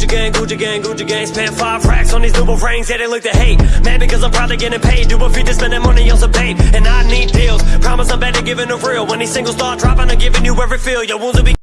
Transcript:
Gucci gang, Gucci gang, Gucci gang. Spent five racks on these double frames. yeah, they look to hate. Mad because I'm probably getting paid. Do a feat to spend that money on some paint. And I need deals. Promise I'm better giving a real. When these singles start dropping, I'm giving you every feel. Your wounds will be.